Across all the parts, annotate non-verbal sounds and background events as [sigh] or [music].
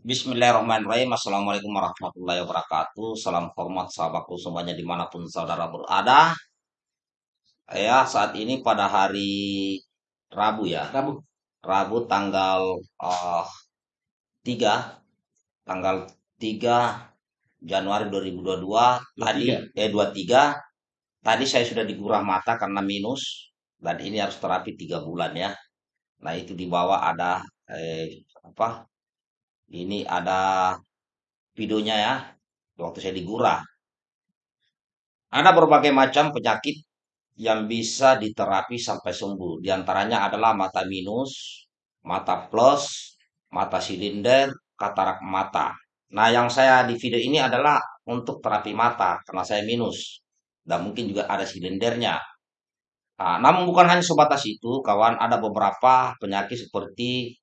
Bismillahirrahmanirrahim. Assalamualaikum warahmatullahi wabarakatuh. Salam hormat sahabatku semuanya di mana pun saudara berada. Ya, saat ini pada hari Rabu ya. Rabu. Rabu tanggal uh, 3 tanggal 3 Januari 2022 tadi 23. eh 23 tadi saya sudah digurah mata karena minus dan ini harus terapi tiga bulan ya. Nah, itu di bawah ada eh, apa? Ini ada videonya ya, waktu saya digurah. Ada berbagai macam penyakit yang bisa diterapi sampai sembuh. Di antaranya adalah mata minus, mata plus, mata silinder, katarak mata. Nah, yang saya di video ini adalah untuk terapi mata karena saya minus dan mungkin juga ada silindernya. Nah, namun bukan hanya sebatas itu, kawan, ada beberapa penyakit seperti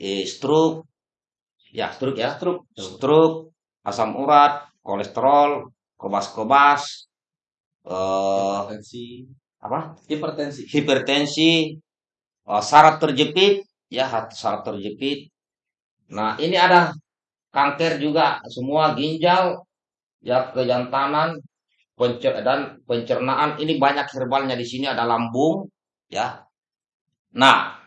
eh, stroke, ya stroke ya, Stroke. stroke, asam urat, kolesterol, kebas-kebas, eh Hipertensi. apa? Hipertensi. Hipertensi, eh, saraf terjepit, ya saraf terjepit. Nah, ini ada kanker juga, semua ginjal, ya kejantanan, pencer dan pencernaan. Ini banyak herbalnya di sini ada lambung, ya. Nah,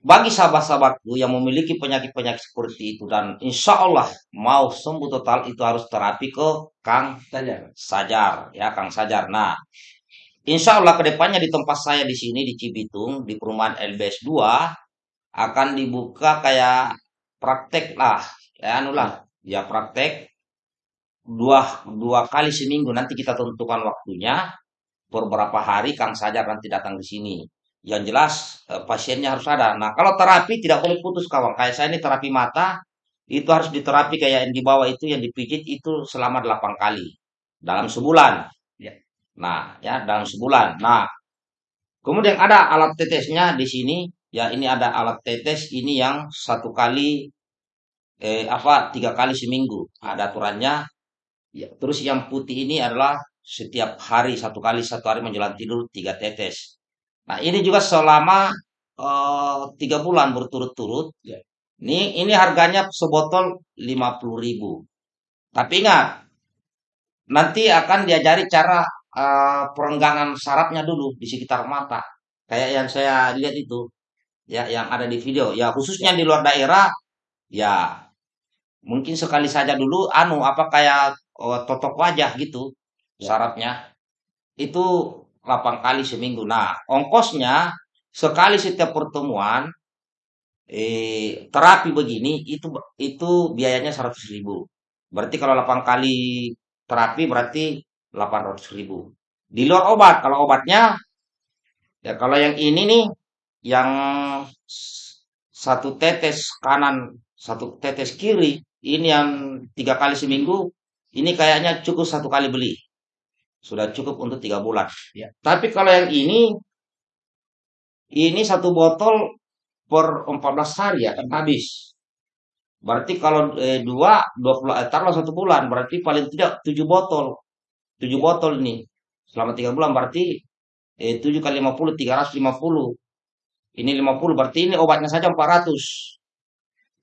bagi sahabat-sahabatku yang memiliki penyakit-penyakit seperti itu dan insya Allah mau sembuh total itu harus terapi ke Kang Saja. Sajar ya Kang Sajar. Nah, insya Allah ke depannya di tempat saya di sini di Cibitung di perumahan LBS 2 akan dibuka kayak praktek lah ya anu lah ya praktek dua dua kali seminggu nanti kita tentukan waktunya beberapa hari Kang Sajar nanti datang di sini. Yang jelas eh, pasiennya harus ada. Nah kalau terapi tidak boleh putus kawan. Kayak saya ini terapi mata itu harus diterapi kayak yang di bawah itu yang dipijit itu selama 8 kali dalam sebulan. Ya. Nah ya dalam sebulan. Nah kemudian ada alat tetesnya di sini. Ya ini ada alat tetes ini yang satu kali eh apa tiga kali seminggu ada aturannya Ya, terus yang putih ini adalah setiap hari satu kali satu hari menjelang tidur tiga tetes. Nah ini juga selama eh, tiga bulan berturut-turut. Ya. Ini ini harganya sebotol lima puluh ribu. Tapi ingat nanti akan diajari cara eh, perenggangan sarafnya dulu di sekitar mata. Kayak yang saya lihat itu, ya yang ada di video. Ya khususnya di luar daerah, ya mungkin sekali saja dulu anu apa kayak oh, totok wajah gitu Ya. syaratnya itu 8 kali seminggu. Nah, ongkosnya sekali setiap pertemuan eh terapi begini itu itu biayanya 100 ribu. Berarti kalau 8 kali terapi berarti 800 ribu. Di luar obat, kalau obatnya ya kalau yang ini nih yang satu tetes kanan, satu tetes kiri, ini yang tiga kali seminggu, ini kayaknya cukup satu kali beli. Sudah cukup untuk tiga bulan. Ya. Tapi kalau yang ini, ini satu botol per 14 hari ya, kan habis. Berarti kalau eh, dua, 20, eh, taruhlah satu bulan, berarti paling tidak tujuh botol. Tujuh botol nih. Selama tiga bulan berarti eh, 7 kali 50, 350. Ini 50, berarti ini obatnya saja 400.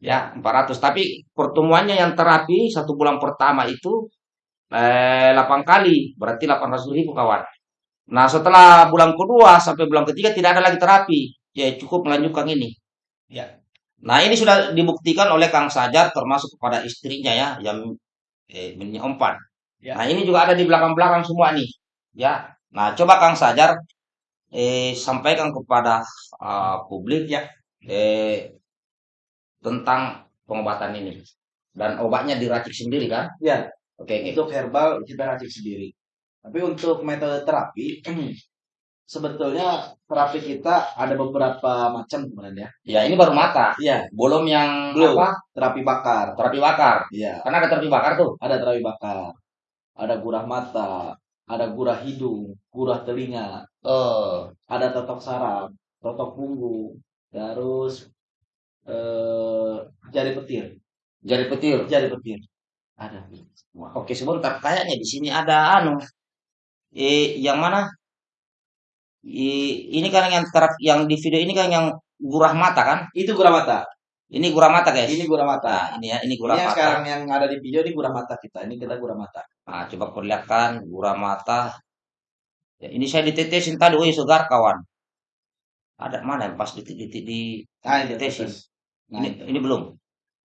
Ya, 400. Tapi pertemuannya yang terapi satu bulan pertama itu eh, 8 kali, berarti 800 ribu kawan. Nah, setelah bulan kedua sampai bulan ketiga tidak ada lagi terapi. Ya, cukup melanjutkan ini. Ya. Nah, ini sudah dibuktikan oleh Kang Sajar termasuk kepada istrinya ya, yang eh, empat. Ya. Nah, ini juga ada di belakang-belakang semua nih. Ya. Nah, coba Kang Sajar eh, sampaikan kepada uh, publik Ya. eh, tentang pengobatan ini. Dan obatnya diracik sendiri kan? Ya. Oke. Untuk herbal kita racik sendiri. Tapi untuk metode terapi [clears throat] sebetulnya terapi kita ada beberapa macam sebenarnya. Ya, ini baru mata. Iya, Belum yang Belum. apa? terapi bakar. Terapi bakar. Iya, Karena ada terapi bakar tuh. ada terapi bakar. Ada gurah mata, ada gurah hidung, gurah telinga, Eh, ada totok saraf, totok punggung, terus eh jari petir, jari petir. jari petir. Ada. Wah, Oke, sebentar. Kayaknya di sini ada anu. Eh, yang mana? I- ini kan yang terap, yang di video ini kan yang gurah mata kan? Itu gurah mata. Ini gurah mata, guys. Ini gurah mata. Nah, ini ya, ini Ini gurah yang mata. sekarang yang ada di video ini gurah mata kita. Ini kita gurah mata. Nah, coba perlihatkan gurah mata. Ya, ini saya ditetesin tadi, woi segar kawan. Ada mana yang pas titik-titik di Nah, ini Ditetesin. tetes. Nah, ini, ini belum.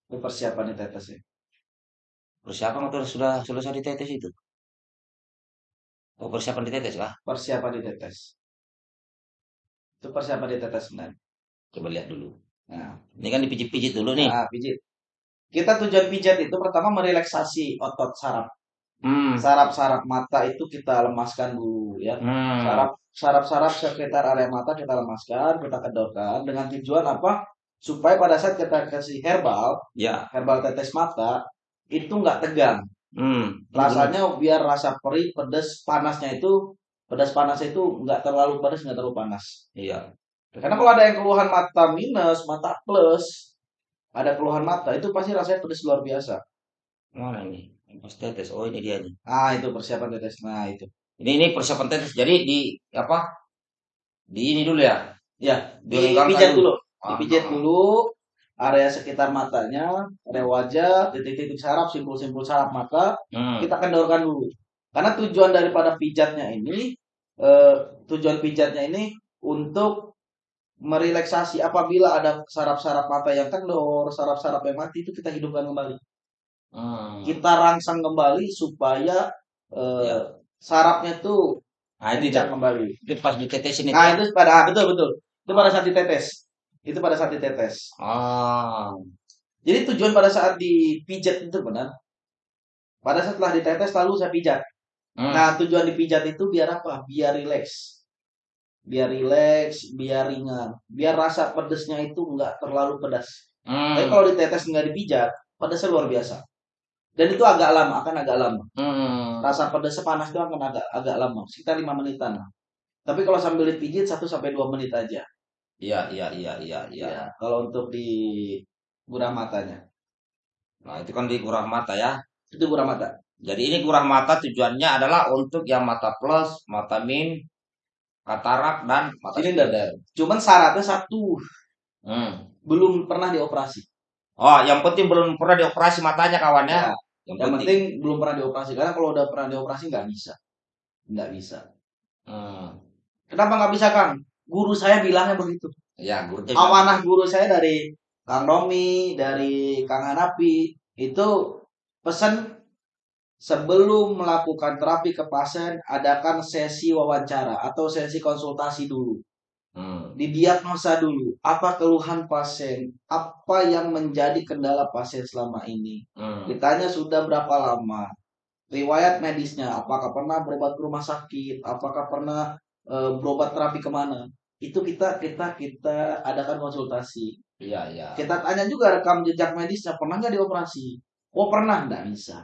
Itu persiapan di tetes ya. Persiapan atau sudah selesai ditetes itu? Oh, persiapan ditetes kah? Persiapan di tetes. Itu persiapan di tetes sebenarnya. Coba lihat dulu. Nah, Ini kan dipijit-pijit dulu nih. nah, pijit. Kita tujuan pijat itu pertama merelaksasi otot saraf. Hmm. Saraf-saraf mata itu kita lemaskan dulu ya. Hmm. Saraf saraf-saraf sekitar area mata kita lemaskan, kita kendorkan dengan tujuan apa? Supaya pada saat kita kasih herbal, Ya. herbal tetes mata itu nggak tegang. Hmm. Rasanya biar rasa perih, pedas, panasnya itu pedas panas itu nggak terlalu pedas, nggak terlalu panas. Iya. Karena kalau ada yang keluhan mata minus, mata plus, ada keluhan mata itu pasti rasanya pedas luar biasa. Mana ini? Pas tetes. Oh, ini dia nih. Ah itu persiapan tetes. Nah itu. Ini ini persiapan tetes. Jadi di apa? Di ini dulu ya. Ya, dipijat dulu. dulu. Dipijat dulu area sekitar matanya, area wajah, titik-titik saraf, simpul-simpul saraf mata, Hmm. kita kendorkan dulu. Karena tujuan daripada pijatnya ini, eh, tujuan pijatnya ini untuk merelaksasi apabila ada saraf-saraf mata yang kendor, saraf-saraf yang mati itu kita hidupkan kembali. Hmm. Kita rangsang kembali supaya eh, Ya. sarafnya tuh Nah, itu dia. kembali. Itu pas ditetesin itu. Nah, itu pada betul betul. Itu pada saat ditetes. Itu pada saat ditetes. Ah. Jadi tujuan pada saat dipijat itu benar. Pada saat setelah ditetes lalu saya pijat. Hmm. Nah, tujuan dipijat itu biar apa? Biar rileks. Biar rileks, biar ringan. Biar rasa pedesnya itu nggak terlalu pedas. Hmm. Tapi kalau ditetes nggak dipijat, pedasnya luar biasa. Dan itu agak lama, akan agak lama. Hmm. Rasa pedasnya panas itu akan agak agak lama, sekitar 5 menitan. Tapi kalau sambil dipijit 1 sampai 2 menit aja. Iya, iya, iya, iya, iya. Ya, kalau untuk di gurah matanya. Nah, itu kan di gurah mata ya. Itu gurah mata. Jadi ini gurah mata tujuannya adalah untuk yang mata plus, mata min, katarak dan mata Silinder. Cuman syaratnya satu, Hmm. belum pernah dioperasi. Oh, yang penting belum pernah dioperasi matanya kawan ya. Ya, Yang, yang penting. penting belum pernah dioperasi. Karena kalau udah pernah dioperasi nggak bisa. Nggak bisa. Hmm. Kenapa nggak bisa Kang? Guru saya bilangnya begitu. Ya, guru Amanah guru saya dari Kang Romi, dari Kang Hanapi, itu pesan sebelum melakukan terapi ke pasien, adakan sesi wawancara atau sesi konsultasi dulu. Hmm. Didiagnosa dulu, apa keluhan pasien, apa yang menjadi kendala pasien selama ini. Hmm. Ditanya sudah berapa lama, riwayat medisnya, apakah pernah berobat ke rumah sakit, apakah pernah eh, berobat terapi ke mana. Itu kita kita kita adakan konsultasi. Iya, iya. Kita tanya juga rekam jejak medisnya, pernah nggak dioperasi? Oh pernah, nggak bisa.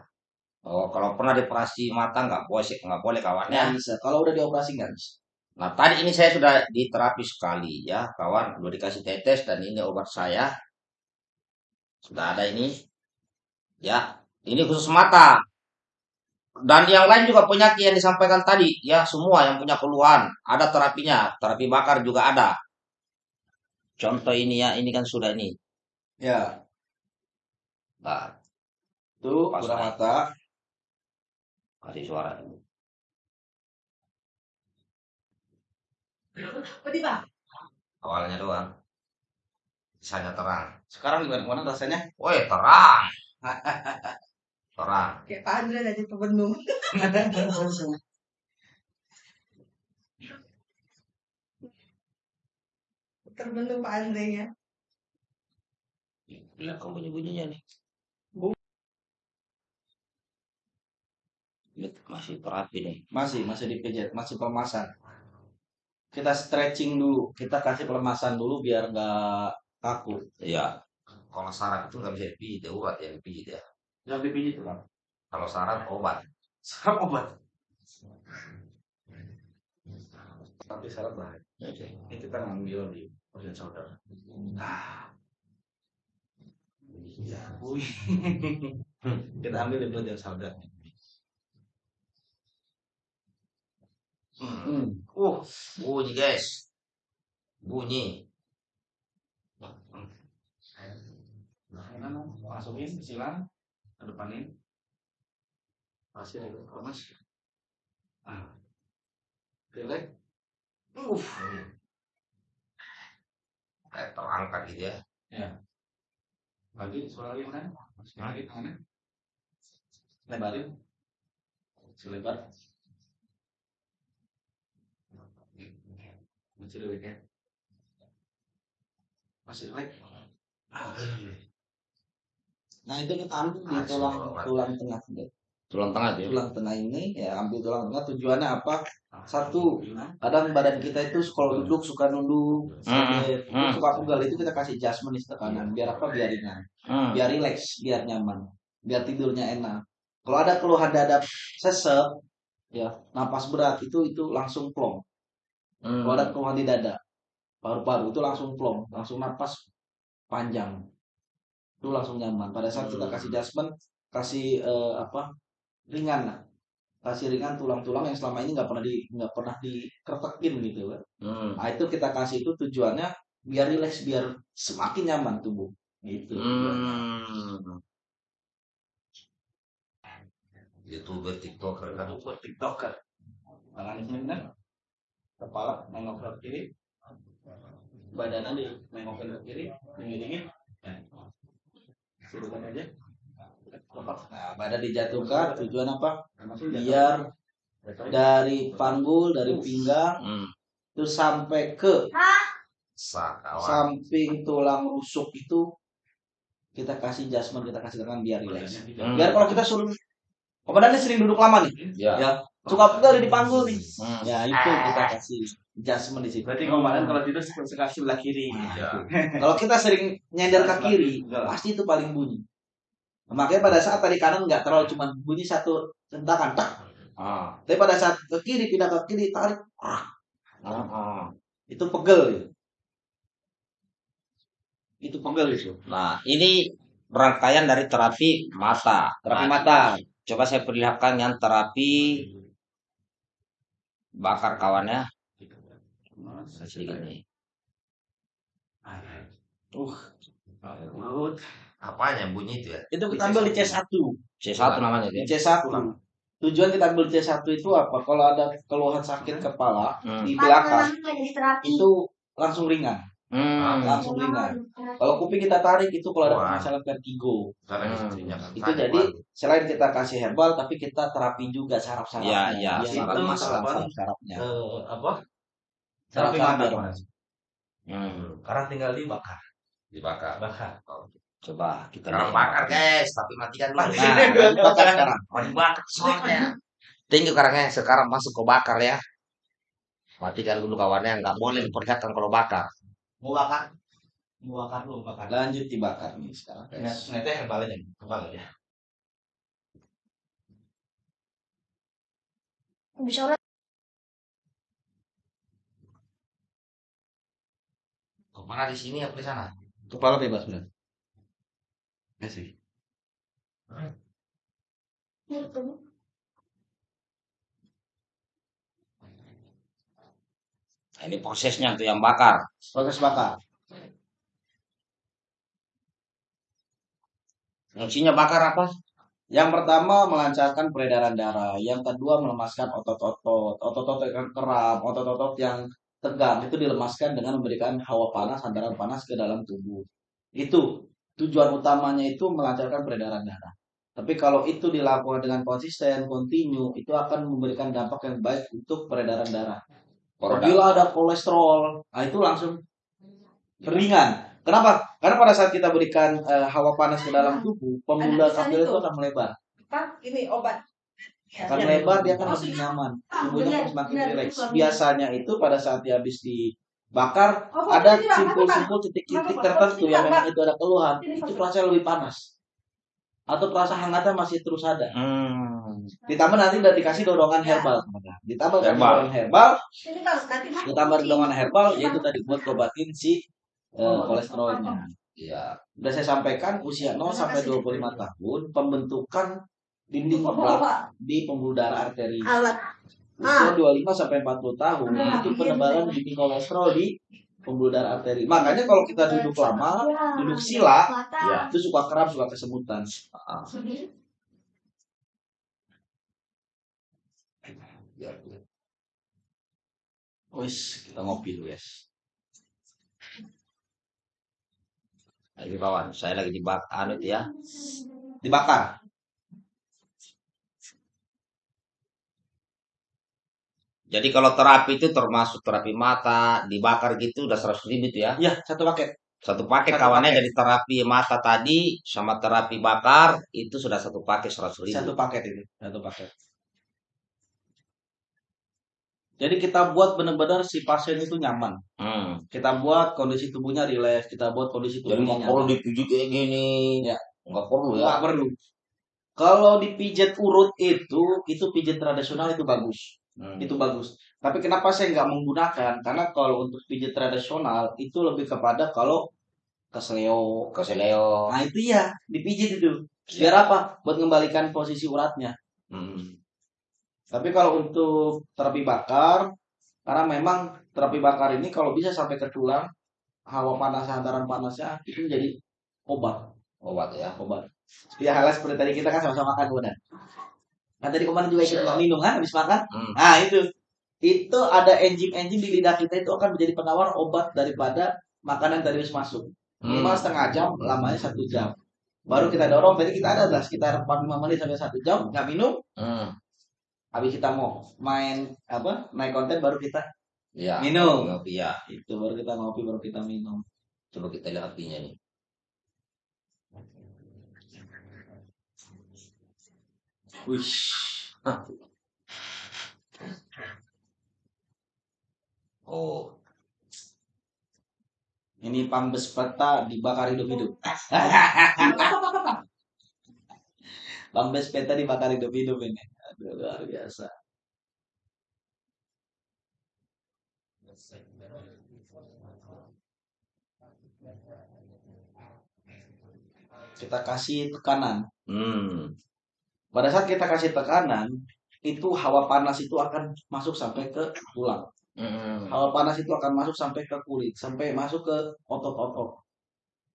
Oh, kalau pernah dioperasi mata nggak boleh, nggak boleh kawan ya. Nggak bisa. Kalau udah dioperasi nggak bisa. Nah, tadi ini saya sudah diterapi sekali ya, kawan. Udah dikasih tetes dan ini obat saya. Sudah ada ini. Ya, ini khusus mata. Dan yang lain juga penyakit yang disampaikan tadi, ya semua yang punya keluhan, ada terapinya. Terapi bakar juga ada. Contoh ini ya, ini kan sudah ini. Ya, Nah, Pas gurah naik. mata. kasih suara. Awalnya doang. Sisanya terang. Sekarang gimana gimana rasanya? Woi, terang. [laughs] Terang. Kayak Pak Andre tadi terbendung. Terbendung Pak Andre ya. Lihat kamu bunyi-bunyinya nih. Ini masih terapi nih. Masih masih dipijat, masih pelemasan. Kita stretching dulu, kita kasih pelemasan dulu biar nggak kaku. Iya. Kalau saraf itu nggak bisa dipijit, ya urat yang dipijit ya. Yang dipijit kan. Kalau saraf obat. Sarap obat. Tapi sarap bahaya. Ini kita ngambil di organ saudara. Ah. Wih. [laughs] kita ambil di organ saudara. Hmm. Uh, bunyi guys. Bunyi. Enak, masukin silang depanin pasir itu mas ah Pilek. Uh. Kayak terangkat gitu ya. Lagi suara lagi mana? Masukin lagi tangannya. Lebarin. Selebar. Masih lewat ya. Masih lewat. Nah itu kita ambil di tulang tulang tengah Tulang tengah ya. tulang tengah ini ya ambil tulang tengah tujuannya apa? Satu, kadang badan kita itu kalau duduk suka nunduk, sampai hmm. suka pegal itu kita kasih adjustment di kanan biar apa? Biar ringan, Hmm. biar rileks, biar nyaman, biar tidurnya enak. Kalau ada keluhan dada sesek, ya napas berat itu itu langsung plong. Hmm. Kalau ada keluhan di dada, paru-paru itu langsung plong, langsung napas panjang. Itu langsung nyaman. Pada saat kita kasih adjustment, kasih eh, apa? ringan lah. Kasih ringan tulang-tulang yang selama ini nggak pernah di nggak pernah dikeretekin gitu kan. Hmm. Nah, itu kita kasih itu tujuannya biar rileks, biar semakin nyaman tubuh. Gitu. Hmm. Youtuber TikToker kan. Buat tiktoker. Tangannya benar. Kepala nengok ke kiri. Badannya di nengokin ke kiri. Dingin dingin. Suruhkan aja. Nah, badan dijatuhkan tujuan apa? Biar dari panggul, dari pinggang Hmm. terus sampai ke Sah kawan. samping tulang rusuk itu kita kasih adjustment, kita kasih tangan biar rileks. Hmm. Biar kalau kita suruh komandannya sering duduk lama nih, Ya. ya suka pegal di panggul nih. Hmm. Ya itu kita kasih adjustment di situ. Berarti komandan kalau tidur sekali sebelah kiri. Nah, Ya. [laughs] Kalau kita sering nyender ke kiri, pasti itu paling bunyi. Nah, makanya pada saat tadi kanan nggak terlalu cuma bunyi satu centakan, tak. Ah. Tapi pada saat ke kiri pindah ke kiri tarik, ah, Ah. itu pegel gitu. Itu pegel itu. Nah, ini rangkaian dari terapi mata. Terapi Nah, mata. Coba saya perlihatkan yang terapi bakar kawannya. Sedikit nih. Uh, Maut. Apanya bunyi itu ya? itu kita ambil di C1. C1 namanya ya? C1. Tujuan kita ambil C1 itu apa? Kalau ada keluhan sakit kepala Hmm. di belakang itu langsung ringan, Hmm. langsung ringan. Kalau kuping kita tarik itu kalau ada masalah vertigo. Hmm. Itu jadi selain kita kasih herbal tapi kita terapi juga saraf-sarafnya. Ya, ya, Biar saraf- itu masalah saraf- saraf-sarafnya. Eh, apa? Terapi mata. mata. Mas. Hmm. Sekarang tinggal dibakar. Dibakar. Bakar. Coba kita Sekarang bakar guys, tapi matikan dulu. Nah, [laughs] dibakar sekarang. Oh dibakar soalnya. Tinggi karangnya sekarang masuk ke bakar ya. Matikan dulu kawannya, nggak boleh diperlihatkan kalau bakar. Mau bakar? Mau bakar lu bakar. Lanjut dibakar nih sekarang. Nah. Nanti herbal aja, herbal aja. Bisa Ke mana di sini apa di sana? Kepala bebas benar. Ya sih. Nah, ini prosesnya tuh yang bakar. Proses bakar. Fungsinya bakar apa? Yang pertama melancarkan peredaran darah, yang kedua melemaskan otot-otot, otot-otot yang kram, otot-otot yang tegang itu dilemaskan dengan memberikan hawa panas, hantaran panas ke dalam tubuh. Itu tujuan utamanya itu melancarkan peredaran darah. Tapi kalau itu dilakukan dengan konsisten, kontinu, itu akan memberikan dampak yang baik untuk peredaran darah. Apabila ada kolesterol, nah itu langsung ringan. Kenapa? Karena pada saat kita berikan eh, hawa panas ke dalam tubuh, pembuluh pesan itu akan melebar. Apa? Ini obat. Akan Ya. lebar, dia akan lebih nyaman. Ah, Tubuhnya semakin rileks. Biasanya itu pada saat dia habis dibakar, Oh, ada simpul-simpul titik-titik tertentu yang memang itu ada keluhan. Itu rasanya lebih panas. Atau terasa hangatnya masih terus ada. Hmm. Ditambah nanti udah dikasih dorongan Ya. herbal. Ditambah Herbal. dorongan herbal, ditambah dorongan herbal, yaitu tadi buat obatin si eh, kolesterolnya. Iya. Udah saya sampaikan usia 0 sampai 25 tahun pembentukan dinding belak di pembuluh darah arteri. alat Usia 25 sampai 40 tahun itu penebalan dinding kolesterol di pembuluh darah arteri. Makanya kalau kita duduk lama, duduk sila, Ya. itu suka kram, suka kesemutan. Ah. Wis, kita ngopi dulu, guys. Ini kawan, saya lagi dibak anu itu ya. Dibakar. Jadi kalau terapi itu termasuk terapi mata, dibakar gitu udah 100 ribu itu ya. Iya, satu paket. Satu paket Satu kawannya paket. dari terapi mata tadi sama terapi bakar itu sudah satu paket 100 ribu. Satu paket itu, satu paket. Jadi kita buat benar-benar si pasien itu nyaman. Hmm. Kita buat kondisi tubuhnya rileks, kita buat kondisi Jadi tubuhnya nggak perlu dipijit kayak gini. Ya. Nggak perlu ya. Nggak perlu. Kalau dipijat urut itu, itu pijat tradisional itu bagus. Hmm. Itu bagus. Tapi kenapa saya nggak menggunakan? Karena kalau untuk pijat tradisional itu lebih kepada kalau kesleo. Keseleo. Nah itu ya, dipijit itu. Biar apa? Buat mengembalikan posisi uratnya. Hmm. Tapi kalau untuk terapi bakar, karena memang terapi bakar ini kalau bisa sampai ke tulang, hawa panas, hantaran panasnya itu menjadi obat. Obat ya. Obat. Ya halnya seperti tadi kita kan sama-sama Bunda. Kan tadi kemarin juga ikut minum kan habis makan. Hmm. Nah itu. Itu ada enzim-enzim di lidah kita itu akan menjadi penawar obat daripada makanan tadi habis masuk. Minimal Hmm. setengah jam, lamanya satu jam. Baru kita dorong, tadi kita ada lah sekitar 45 menit sampai satu jam, nggak minum, Hmm. habis kita mau main apa naik konten baru kita Ya. minum Ngopi ya. itu baru kita ngopi baru kita minum Coba kita lihat apinya nih. Wih Oh. ini pambes peta dibakar hidup-hidup [laughs] pambes peta dibakar hidup-hidup ini. Aduh, luar biasa. Kita kasih tekanan. Hmm. Pada saat kita kasih tekanan itu hawa panas itu akan masuk sampai ke tulang Hmm. hawa panas itu akan masuk sampai ke kulit, sampai masuk ke otot-otot.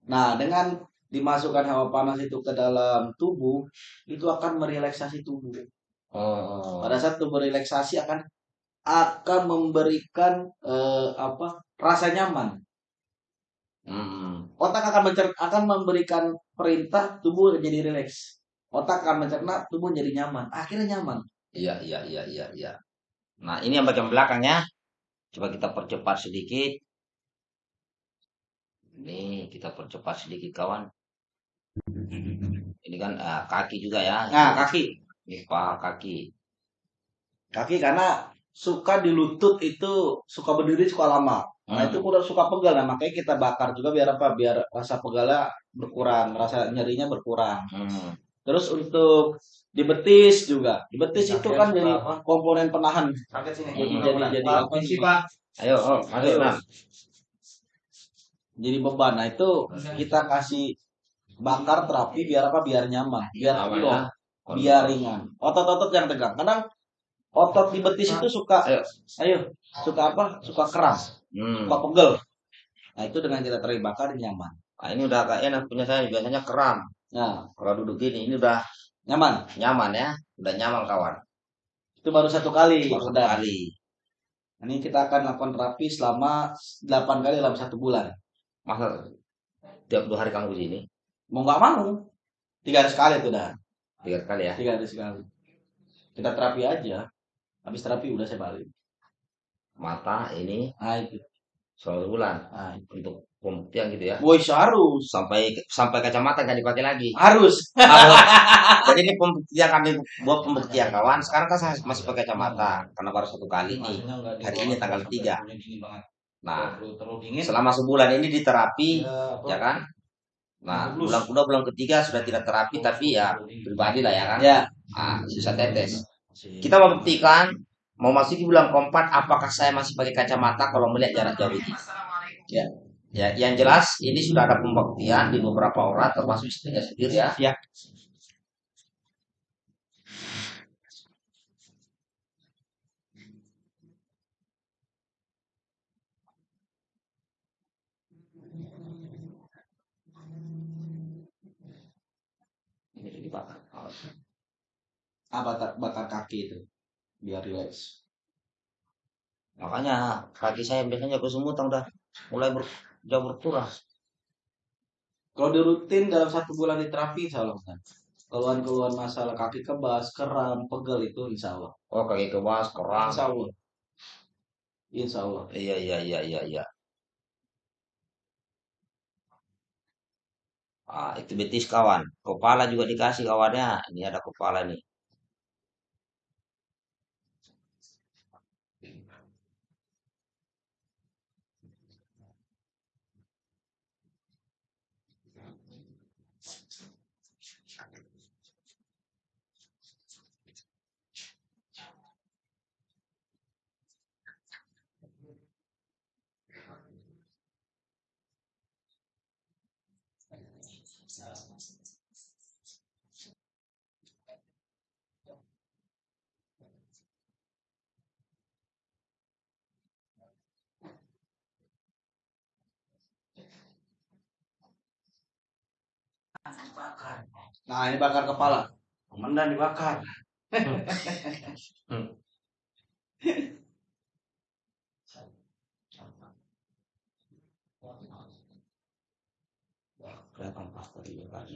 Nah, dengan dimasukkan hawa panas itu ke dalam tubuh, itu akan merelaksasi tubuh. Oh. Pada saat tubuh relaksasi akan akan memberikan eh, apa rasa nyaman. Hmm. Otak akan mencer- akan memberikan perintah tubuh jadi rileks. Otak akan mencerna tubuh jadi nyaman. Akhirnya nyaman. Iya, iya, iya, iya, iya. Nah, ini yang bagian belakangnya. Coba kita percepat sedikit. Ini kita percepat sedikit, kawan. Ini kan eh, kaki juga ya. Nah, kaki. Ini paha kaki. Kaki karena suka di lutut itu suka berdiri suka lama. Nah Hmm. itu udah suka pegal, nah makanya kita bakar juga biar apa? Biar rasa pegalnya berkurang, rasa nyerinya berkurang. Hmm. Terus untuk di betis juga, di betis itu kan jadi komponen penahan. Sakit sini. Jadi jadi jadi Pak, apa sih? Pak. Ayo, oh, masuk. Jadi beban. Nah itu kita kasih bakar terapi biar apa? Biar nyaman, biar flow, ya. biar ringan. Otot-otot yang tegang. Kadang otot di betis itu suka, Ayo. ayo, suka apa? Suka keras, Hmm. suka pegel. Nah itu dengan kita terapi bakar nyaman. Nah, ini udah agak enak punya saya biasanya kram. Nah Kalau duduk gini, ini udah nyaman. nyaman ya. Udah nyaman, kawan. Itu baru satu kali. Baru satu kali. Ini kita akan lakukan terapi selama 8 kali dalam satu bulan. Masa tiap dua hari kamu ke sini? Mau nggak mau, tiga hari sekali itu dah. Tiga kali ya. Tiga hari sekali. Kita terapi aja. Habis terapi udah saya balik. Mata ini Nah itu. Selalu bulan Nah, untuk pembuktian gitu ya. Boy harus. Sampai sampai kacamata nggak dipakai lagi. Harus. [laughs] Harus. Jadi ini pembuktian kami buat pembuktian kawan. Sekarang kan saya masih pakai kacamata karena baru satu kali nih. Hari ini tanggal tiga. Nah, terlalu dingin. selama sebulan ini di terapi, Ya, ya kan? Nah, bulan kedua, bulan ketiga sudah tidak terapi, tapi ya pribadi lah ya kan. Ya. Ah, sisa tetes. Kita mau buktikan, Mau masuk bulan keempat, apakah saya masih pakai kacamata kalau melihat jarak jauh ini? Ya, ya. Yang jelas ini sudah ada pembuktian di beberapa orang, termasuk istrinya sendiri ya. ya. Ini bakar. Apa bakar kaki itu? Biar rileks. Makanya kaki saya biasanya kesemutan udah mulai ber, jauh berkurang. Kalau di rutin dalam satu bulan di terapi, insya Allah. Keluhan-keluhan masalah kaki kebas, kram, pegel itu insya Allah. Oh kaki kebas, kerang. Insya Allah. Insya Allah. Iya iya iya iya iya. Ah, itu betis kawan. Kepala juga dikasih kawannya. Ini ada kepala nih. Nah, ini bakar kepala. Komandan dibakar. [laughs] Kelihatan pasta juga kan.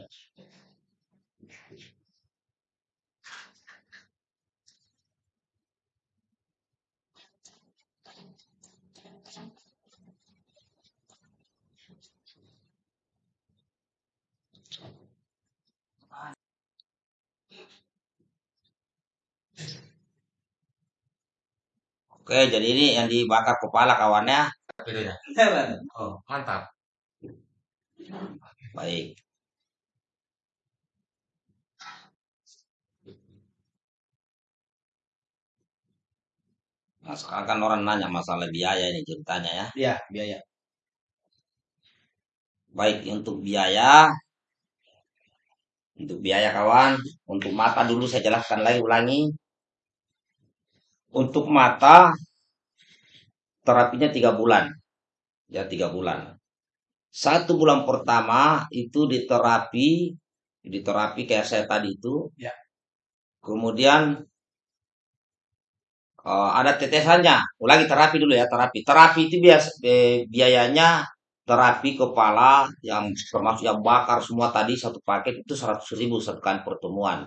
Oke, jadi ini yang dibakar kepala kawannya. Videonya. Oh, mantap. Baik. Nah, sekarang kan orang nanya masalah biaya ini ceritanya ya. Iya, biaya. Baik untuk biaya, untuk biaya kawan, untuk mata dulu saya jelaskan lagi ulangi. Untuk mata terapinya tiga bulan, ya tiga bulan. Satu bulan pertama itu diterapi, diterapi kayak saya tadi itu. Ya. Kemudian eh, ada tetesannya. Ulangi terapi dulu ya terapi. Terapi itu bias, eh, biayanya terapi kepala yang termasuk yang bakar semua tadi satu paket itu 100 ribu satu kali pertemuan.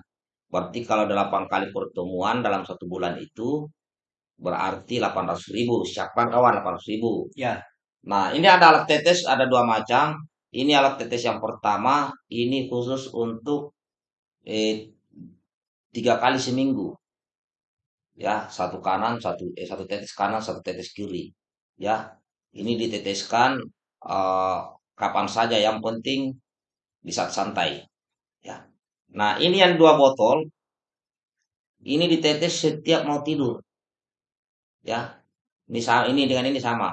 Berarti kalau 8 kali pertemuan dalam satu bulan itu berarti 800 ribu. Siapkan kawan 800 ribu. Ya. Nah ini ada alat tetes ada dua macam. Ini alat tetes yang pertama. Ini khusus untuk eh, tiga kali seminggu. Ya satu kanan satu eh, satu tetes kanan satu tetes kiri. Ya ini diteteskan eh, kapan saja yang penting di saat santai. Ya. Nah, ini yang dua botol. Ini ditetes setiap mau tidur. Ya. Ini ini dengan ini sama.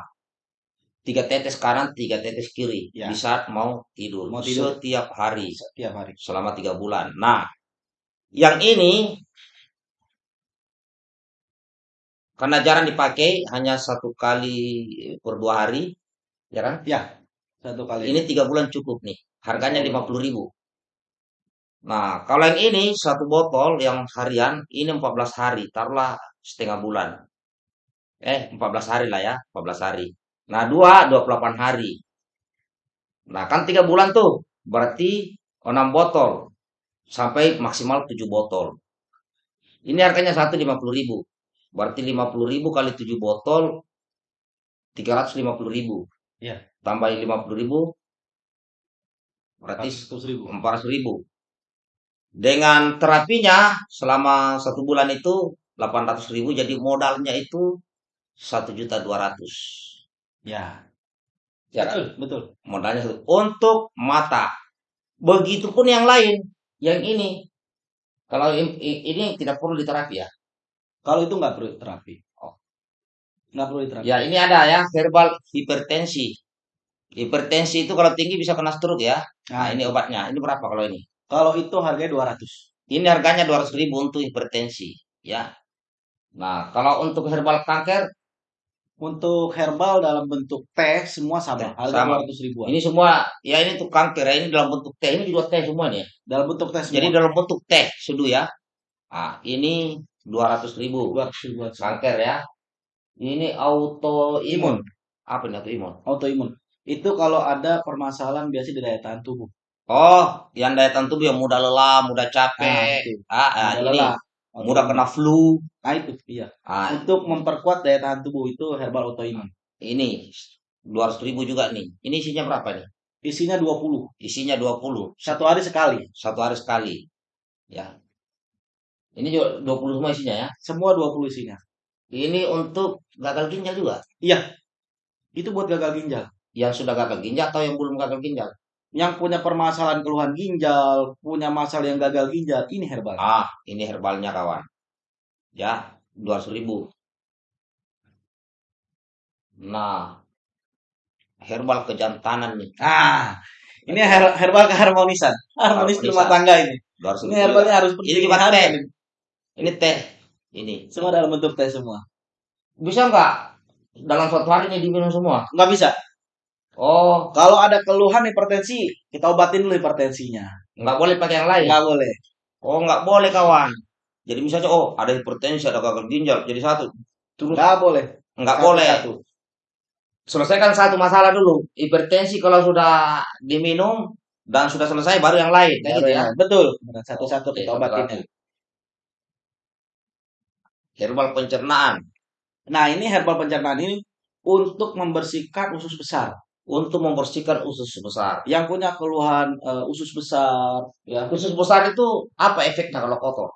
Tiga tetes kanan, tiga tetes kiri. Ya. Di saat mau tidur. Mau tidur. Setiap hari Setiap hari. selama tiga bulan. Nah, yang ini karena jarang dipakai, hanya satu kali per dua hari, ya kan? Satu kali. Ini tiga bulan cukup nih. Harganya lima puluh ribu. Nah, kalau yang ini satu botol yang harian ini 14 hari, taruhlah setengah bulan. Eh, 14 hari lah ya, 14 hari. Nah, dua 28 hari. Nah, kan tiga bulan tuh, berarti 6 botol sampai maksimal 7 botol. Ini harganya satu 50 ribu. Berarti 50 ribu kali 7 botol 350 ribu. Iya. Tambahin 50 ribu berarti 100 ribu. 400 ribu. Dengan terapinya selama satu bulan itu 800 ribu, jadi modalnya itu satu juta dua ratus. Ya. Ya kan? Betul, betul. Modalnya satu. Untuk mata. Begitupun yang lain, yang ini. Kalau ini tidak perlu diterapi ya. Kalau itu nggak perlu terapi. Oh. Nggak perlu terapi. Ya ini ada ya verbal hipertensi. Hipertensi itu kalau tinggi bisa kena stroke ya. Nah Nah, ini obatnya. Ini berapa kalau ini? kalau itu harganya 200. Ini harganya 200 ribu untuk hipertensi, ya. Nah, kalau untuk herbal kanker, Untuk herbal dalam bentuk teh semua sama, Teh, harga sama. 200 ribuan. Ini semua ya ini tuh kanker ya ini dalam bentuk teh. Ini juga teh semua nih. ya. Dalam bentuk teh semua. Jadi dalam bentuk teh seduh ya. Ah, ini 200 ribu 200 ribuan. kanker ya. Ini autoimun. Imun, Apa ini autoimun? autoimun. Itu kalau ada permasalahan biasa di daya tahan tubuh. Oh, yang daya tahan tubuh yang mudah lelah, mudah Nah, capek. itu. Ah, ah, Mudah ini lelah. mudah kena flu. Nah, itu iya. Ah, Untuk memperkuat daya tahan tubuh itu herbal autoimun. ini 200 ribu juga nih. Ini isinya berapa nih? Isinya 20. Isinya 20. Satu hari sekali. Satu hari sekali. Ya. Ini juga 20 semua isinya ya. Semua 20 isinya. Ini untuk gagal ginjal juga. Iya. Itu buat gagal ginjal. Yang sudah gagal ginjal atau yang belum gagal ginjal? Yang punya permasalahan keluhan ginjal, punya masalah yang gagal ginjal, ini herbal. Ah, ini herbalnya kawan. Ya, 200 ribu. Nah, herbal kejantanan nih. Ah, ini her- herbal keharmonisan. Harmonis rumah tangga ini. 200 Ini herbalnya harus Ini Harus teh. ini. Ini teh. Ini. Semua dalam bentuk teh semua. Bisa nggak dalam suatu hari ini diminum semua? Nggak bisa. Oh, Kalau ada keluhan hipertensi, kita obatin dulu hipertensinya. nggak boleh pakai yang lain. Nggak boleh. Oh, nggak boleh kawan. Jadi misalnya, oh ada hipertensi, ada gagal ginjal, jadi satu. Terus Nggak boleh. nggak Satu- boleh. satu. Selesaikan satu masalah dulu. Hipertensi kalau sudah diminum dan sudah selesai baru yang lain, kayak gitu ya. Betul. Satu-satu kita obatin. Herbal pencernaan Nah, ini herbal pencernaan ini untuk membersihkan usus besar. untuk membersihkan usus besar. Yang punya keluhan eh, usus besar, ya. Usus besar itu apa efeknya kalau kotor?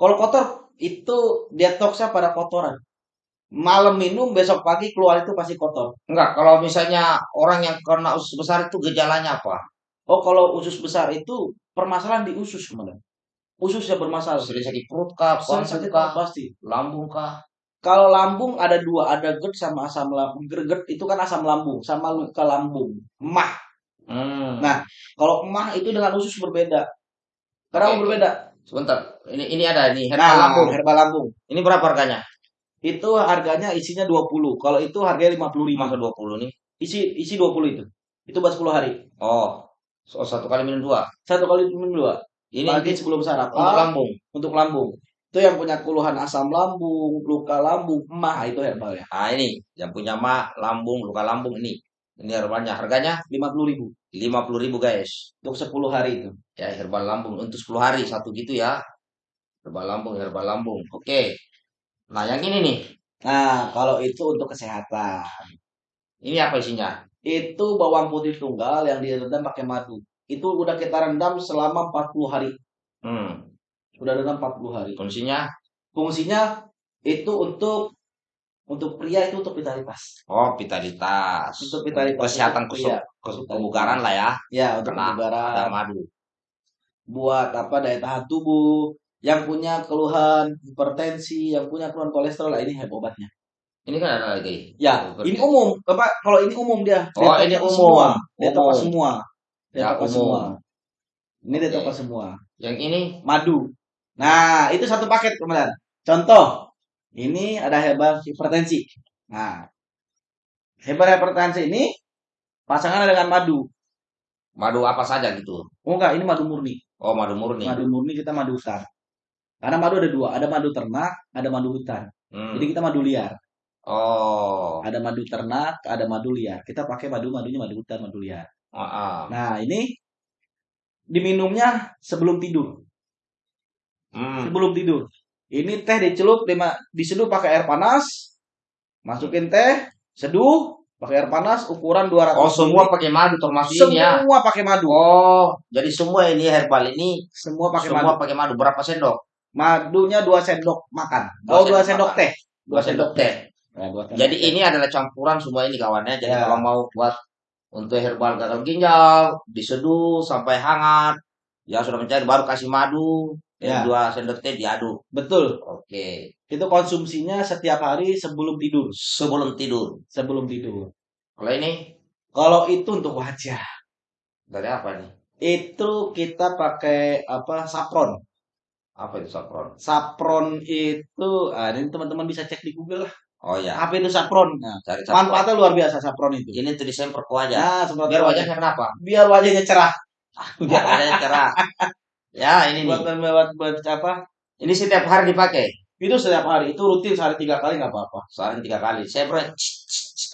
Kalau kotor itu detoksnya pada kotoran. Malam minum, besok pagi keluar itu pasti kotor. Enggak, kalau misalnya orang yang kena usus besar itu gejalanya apa? Oh, kalau usus besar itu permasalahan di usus kemudian. Ususnya bermasalah. Sering sakit perut kah, sakit kah, pasti. lambung kah? Kalau lambung ada dua, ada GERD sama asam lambung. GERD itu kan asam lambung sama luka lambung. Emah. Hmm. Nah, Kalau emah itu dengan usus berbeda. Kenapa Oke. berbeda? Sebentar, ini ini ada nih herbal Nah, lambung. herbal lambung. Ini berapa harganya? Itu harganya isinya 20. Kalau itu harganya 55. Masa 20 nih? Isi isi 20 itu. Itu buat 10 hari. Oh, so, satu kali minum dua. Satu kali minum dua. Ini Pagi untuk sebelum sarapan. lambung. untuk lambung. Itu yang punya keluhan asam lambung, luka lambung, emah itu herbal ya. Nah ini yang punya mak lambung, luka lambung ini. Ini herbalnya. Harganya 50 ribu 50.000 ribu guys. untuk 10 hari itu. Ya herbal lambung untuk 10 hari satu gitu ya. Herbal lambung, herbal lambung. Oke. Nah yang ini nih. Nah, kalau itu untuk kesehatan. Ini apa isinya? Itu bawang putih tunggal yang direndam pakai madu. Itu udah kita rendam selama 40 hari. Hmm. Udah rendam 40 hari. Fungsinya? Fungsinya itu untuk untuk pria itu untuk vitalitas. Oh vitalitas. Untuk vitalitas. Kesehatan Untuk kusuk, pria. kusuk kebugaran lah ya. Ya, untuk Karena kebugaran. Madu. buat apa daya tahan tubuh yang punya keluhan hipertensi yang punya keluhan kolesterol lah ini obatnya Ini kan ada lagi. ya ini umum apa kalau ini umum dia Oh, Detox ini umum. semua detox Umum. semua Ya, detox umum. semua ini Oke. detox semua Yang ini madu nah itu satu paket kemudian contoh ini ada herbal hipertensi nah herbal hipertensi ini pasangan dengan madu madu apa saja gitu. oh enggak ini madu murni Oh madu murni. madu murni kita madu hutan karena madu ada dua ada madu ternak ada madu hutan Hmm. jadi kita madu liar Oh. ada madu ternak ada madu liar kita pakai madu madunya madu hutan madu liar Ah, ah. nah ini diminumnya sebelum tidur Hmm. sebelum tidur ini teh dicelup lima diseduh pakai air panas masukin teh seduh pakai air panas ukuran 200 Oh semua mili. pakai madu termasuk ini ya. semua pakai madu Oh, jadi semua ini herbal ini semua pakai semua madu pakai madu. Berapa sendok? madunya dua sendok makan Dua oh dua sendok sendok teh Dua sendok teh. Nah, sendok Jadi teh. ini adalah campuran semua ini kawannya. Jadi Ya. kalau mau buat untuk herbal gagal ginjal, diseduh sampai hangat, ya sudah mencair baru kasih madu, Ya. dua sendok teh diaduk. betul Oke. itu konsumsinya setiap hari sebelum tidur Sebelum tidur. sebelum tidur Kalau ini kalau itu untuk wajah dari apa nih? itu kita pakai apa sapron Apa itu sapron? sapron itu ah, ini teman-teman bisa cek di Google lah Oh ya. Apa itu sapron? Nah, Cari satu. manfaatnya luar biasa sapron itu. Ini untuk disemprot ke wajah. Nah, Biar wajah. wajahnya kenapa? biar wajahnya cerah. Biar wajahnya cerah. [laughs] Ya ini Buat, nih. buat, buat apa? Ini setiap hari dipakai. Itu setiap hari. Itu rutin sehari tiga kali nggak apa-apa. Sehari tiga kali. Semprot.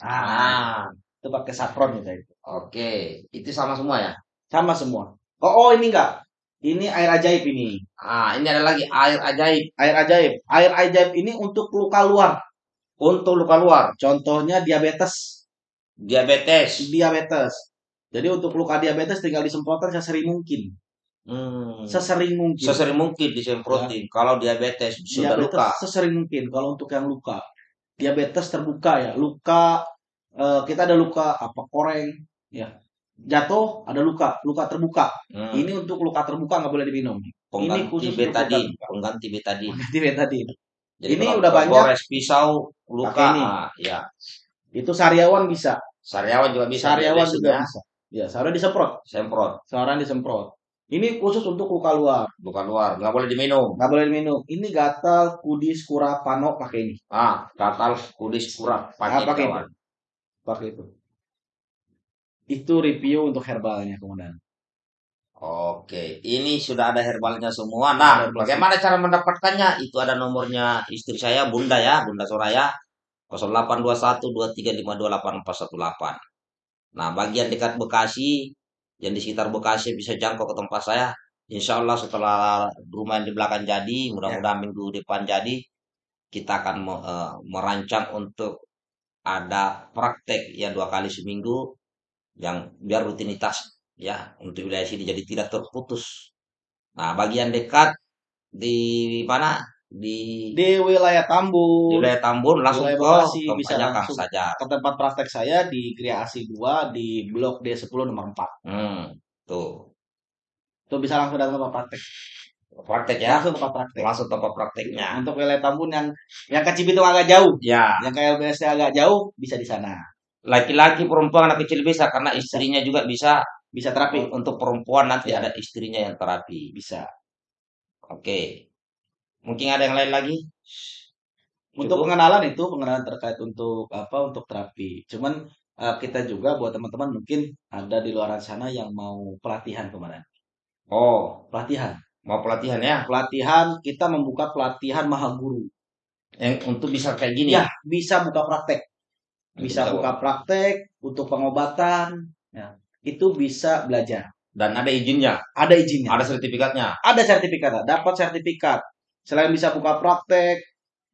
Ah. Itu pakai sapron kita itu. Oke. Itu sama semua ya. Sama semua. Oh, oh ini enggak. Ini air ajaib ini. Ah, ini ada lagi air ajaib Air ajaib. Air ajaib ini untuk luka luar. untuk luka luar, Contohnya diabetes. diabetes. Diabetes. Jadi untuk luka diabetes tinggal disemprotkan sesering mungkin. Hmm. Sesering mungkin. Sesering mungkin disemprotin. Kalau diabetes sudah diabetes luka. sesering mungkin kalau untuk yang luka. Diabetes terbuka ya. Luka eh, kita ada luka apa koreng ya. Jatuh ada luka, luka terbuka. Hmm. Ini untuk luka terbuka nggak boleh diminum. pengganti khusus untuk betadin, pengganti betadin. Ganti betadin. Jadi Ini udah banyak. Gores pisau luka, ini. ah, ya. Itu sariawan bisa. Sariawan juga bisa. Sariawan juga ya. bisa. Ya, sariawan disemprot. Semprot, Sariawan disemprot. Ini khusus untuk luka luar. bukan luar, nggak boleh diminum. Nggak boleh diminum. Ini gatal, kudis, kura, pano pakai ini. Ah, gatal, kudis, kurap, pakai Ah, pakai kawan. Pakai itu. Itu review untuk herbalnya kemudian. Oke, ini sudah ada herbalnya semua. Nah, bagaimana cara mendapatkannya? Itu ada nomornya istri saya, Bunda ya, Bunda Soraya. 082123528418. Nah, bagian dekat Bekasi, yang di sekitar Bekasi bisa jangkau ke tempat saya. Insya Allah setelah rumah di belakang jadi, mudah-mudahan minggu depan jadi, kita akan me- eh, merancang untuk ada praktek ya dua kali seminggu yang biar rutinitas ya untuk wilayah sini jadi tidak terputus. Nah, bagian dekat di mana? Di, Di wilayah di Tambun, wilayah Tambun langsung Wilayah ke bisa langsung. Sajar. ke tempat praktek saya di Kriasi 2 di Blok D10 nomor 4. Hmm, tuh. Itu bisa langsung datang tempat praktek. Praktek ya. Langsung tempat praktek. Langsung tempat prakteknya. Untuk wilayah Tambun yang yang ke Cibitung agak jauh, Ya, yang ke LBS agak jauh bisa di sana. laki-laki perempuan anak kecil bisa karena istrinya juga bisa Bisa terapi. untuk perempuan nanti Ya. ada istrinya yang terapi. Bisa. Oke. Mungkin ada yang lain lagi? Untuk Cukup? pengenalan itu pengenalan terkait untuk apa? Untuk terapi. Cuman eh, kita juga buat teman-teman mungkin ada di luar sana yang mau pelatihan kemarin. Oh, Pelatihan. mau pelatihan ya? Pelatihan kita membuka pelatihan mahaguru. Yang untuk bisa kayak gini. Ya, bisa buka praktek. Bisa Bisa buka praktek untuk pengobatan. Ya, itu bisa belajar. Dan ada izinnya, Ada izinnya. ada sertifikatnya. Ada sertifikat, dapat sertifikat. Selain bisa buka praktek,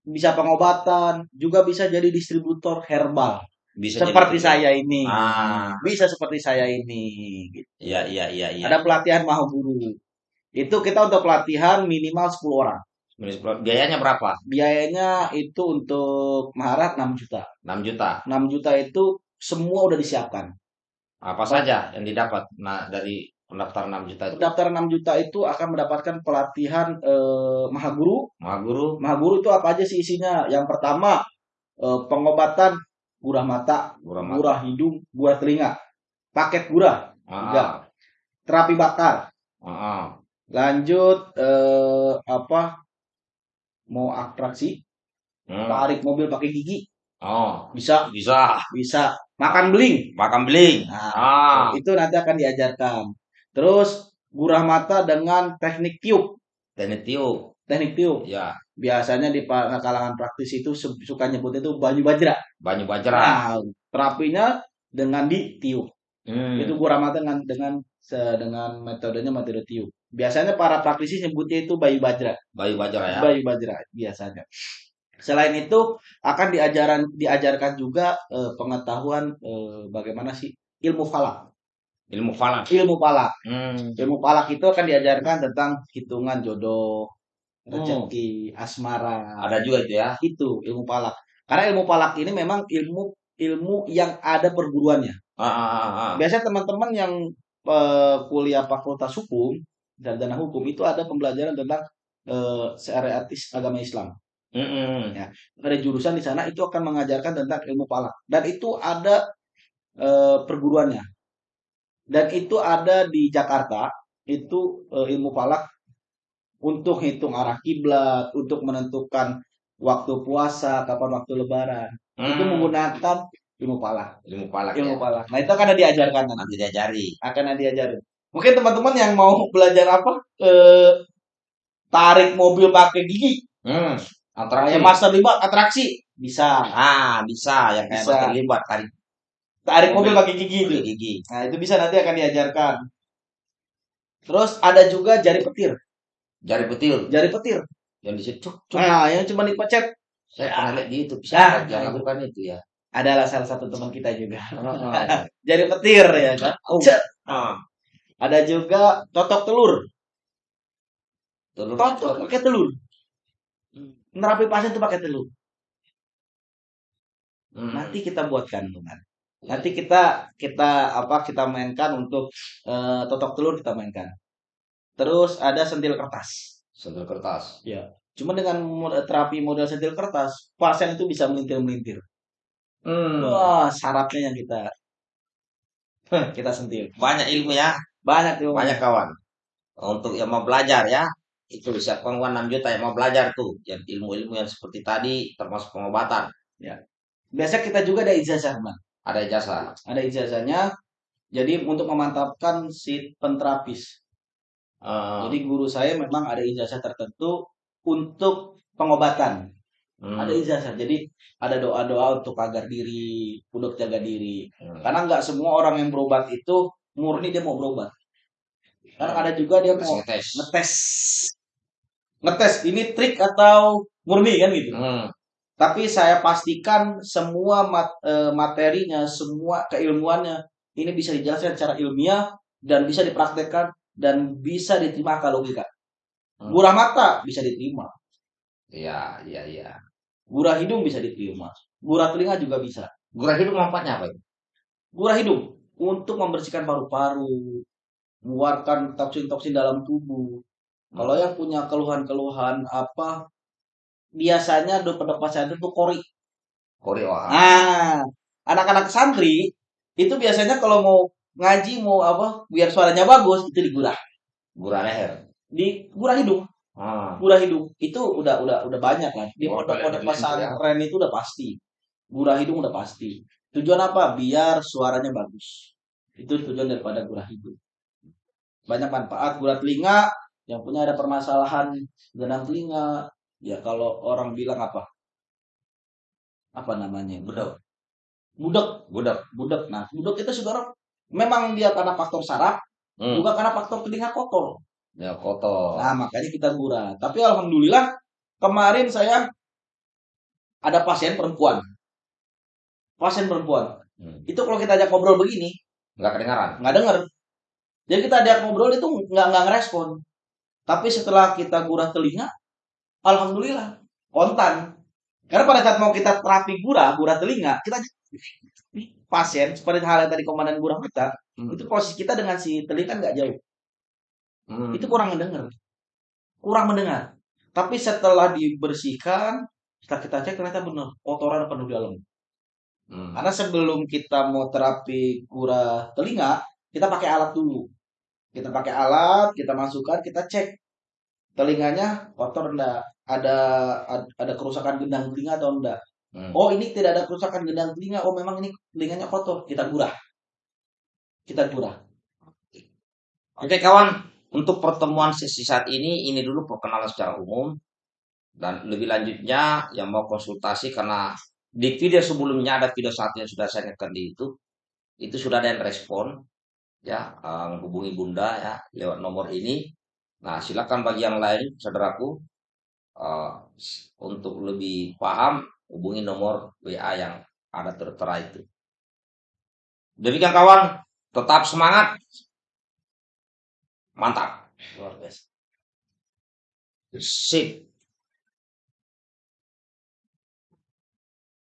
bisa pengobatan, juga bisa jadi distributor herbal. Bisa seperti jadi- saya ini. Ah. Bisa seperti saya ini. gitu. Iya, iya, iya, iya. Ada pelatihan mahaguru. Itu kita untuk pelatihan minimal 10 orang. Biayanya berapa? Biayanya itu untuk maharat 6 juta. 6 juta. 6 juta itu semua udah disiapkan. Apa saja yang didapat nah dari pendaftaran 6 juta itu? Pendaftaran 6 juta itu akan mendapatkan pelatihan eh, mahaguru. Maha guru, Mahaguru itu apa aja sih isinya? Yang pertama eh, pengobatan gurah mata, guru mata. gurah hidung, gurah telinga, paket gurah, Ah, terapi bakar. ah. Lanjut eh, apa? Mau atraksi, Hmm. tarik mobil pakai gigi, Oh, bisa, bisa. bisa. Makan beling, Makan beling. Nah, Ah, itu nanti akan diajarkan. Terus gurah mata dengan teknik tiup, teknik tiup. teknik tiup. Ya, Biasanya di kalangan praktis itu su- suka nyebut itu banyu bajra. banyu bajra. Nah, terapinya dengan ditiup. Hmm. Itu gurah mata dengan dengan dengan metodenya metode tiup. Biasanya para praktisi nyebutnya itu bayu bajra, Bayu bajra ya. bayu bajra biasanya. Selain itu akan diajaran diajarkan juga eh, pengetahuan eh, bagaimana sih ilmu falak. Ilmu falak. Ilmu falak. Hmm. Ilmu falak itu akan diajarkan tentang hitungan jodoh, Oh. rezeki, asmara. Ada juga itu ya. Itu ilmu falak. Karena ilmu falak ini memang ilmu ilmu yang ada perguruannya. Ah, ah, ah, ah. Biasanya teman-teman yang eh, kuliah fakultas hukum dan dana hukum itu ada pembelajaran tentang eh, syariatis agama Islam. Mm-mm. Ada jurusan di sana itu akan mengajarkan tentang ilmu falak dan itu ada eh, perguruannya. Dan itu ada di Jakarta itu eh, ilmu falak untuk hitung arah kiblat, untuk menentukan waktu puasa, kapan waktu lebaran. Itu Hmm, menggunakan ilmu palak. ilmu palak Ilmu ya. palak. Nah, itu akan diajarkan nanti. Diajari. Akan ada diajarin. Mungkin teman-teman yang mau belajar apa? Eh, tarik mobil pakai gigi. Hmm, Kayak atraksi. Master 5 atraksi. Bisa. Ah, bisa yang kayak Bisa. Master tarik Tarik mobil pakai gigi itu. gigi. Nah, itu bisa nanti akan diajarkan. Terus ada juga jari petir. Jari petil Jari petir. yang di situ. cuk, cuk. Nah, yang cuma dipecet. Saya pernah lihat di YouTube. Ah, yang nah, lakukan itu ya? Adalah salah satu teman kita juga. Ah, [laughs] Jari petir ya kan. Oh. Cet. ah. Ada juga totok telur. Telur Totok pakai telur. Nerapi pasien itu pakai telur. Hmm. Nanti kita buat kandungan. Nanti kita kita apa kita mainkan untuk eh, totok telur kita mainkan. Terus ada sentil kertas. Sendal kertas. Cuma dengan terapi model sentil kertas, pasien itu bisa melintir-melintir. Hmm. Wah, syaratnya yang kita [laughs] kita sentil. Banyak ilmu ya, Banyak tuh. banyak kawan. Untuk yang mau belajar ya, itu siapkan uang 6 juta yang mau belajar tuh, yang ilmu-ilmu yang seperti tadi termasuk pengobatan. Biasa kita juga ada ijazah, Bang. Ada jasa. Ada ijazahnya. Jadi untuk memantapkan si penterapis. Eh, Jadi guru saya memang ada ijazah tertentu untuk pengobatan. hmm, Ada ijazah. Jadi ada doa-doa untuk agar diri, untuk jaga diri. hmm. Karena nggak semua orang yang berobat itu murni dia mau berobat. Karena ada juga dia mau ngetes. ngetes. Ngetes ini trik atau murni kan gitu. Hmm. Tapi saya pastikan semua mat- eh, materinya, semua keilmuannya ini bisa dijelaskan secara ilmiah dan bisa dipraktekkan dan bisa diterima akal logika. Hmm. Gurah mata bisa diterima, Iya, iya, iya. gurah hidung bisa diterima, gurah telinga juga bisa. Gurah hidup manfaatnya apa? itu? Gurah hidung untuk membersihkan paru-paru, mengeluarkan toksin-toksin dalam tubuh. Kalau yang punya keluhan-keluhan apa, biasanya dokter-dokter pesantren itu kori. Korea. Nah, anak-anak santri itu biasanya kalau mau ngaji mau apa biar suaranya bagus itu digurah. Gurah leher. di gurah hidung. Ah. gurah hidung. Itu udah udah udah banyak kan. Di pondok-pondok banyak pesantren itu udah pasti. Gurah hidung udah pasti. Tujuan apa? Biar suaranya bagus. Itu tujuan daripada gurah hidung. Banyak manfaat. Gurah telinga yang punya ada permasalahan genang telinga ya kalau orang bilang apa apa namanya Budak. budek Budak. budek. Nah, budek itu saudara memang dia karena faktor saraf, Hmm. juga karena faktor telinga kotor. Ya kotor. Nah, makanya kita gurah. Tapi alhamdulillah kemarin saya ada pasien perempuan. Pasien perempuan. Hmm. Itu kalau kita ajak ngobrol begini, Nggak kedengaran. nggak denger. Jadi kita ajak ngobrol itu nggak nggak ngerespon. Tapi setelah kita gurah telinga, alhamdulillah kontan. Karena pada saat mau kita terapi gurah, gurah telinga, kita pasien seperti halnya tadi komandan gurah mata, Hmm. itu posisi kita dengan si telinga nggak jauh. Hmm. Itu kurang mendengar. Kurang mendengar. Tapi setelah dibersihkan, setelah kita cek ternyata benar, kotoran penuh di dalam. Hmm. Karena sebelum kita mau terapi gurah telinga, kita pakai alat dulu. Kita pakai alat, kita masukkan, kita cek telinganya kotor enggak, ada ad- ada kerusakan gendang telinga atau enggak. Hmm. Oh, ini tidak ada kerusakan gendang telinga. Oh, memang ini telinganya kotor. Kita gurah. Kita gurah. Oke kawan, untuk pertemuan sesi saat ini, ini dulu perkenalan secara umum. Dan lebih lanjutnya yang mau konsultasi karena di video sebelumnya ada video satu yang sudah saya ngekan di itu. Itu sudah ada yang respon. Ya, eh, hubungi Bunda ya lewat nomor ini. Nah, silakan bagi yang lain, saudaraku, eh, untuk lebih paham hubungi nomor WA yang ada tertera itu. Demikian kawan, tetap semangat. Mantap. Luar biasa. Sip.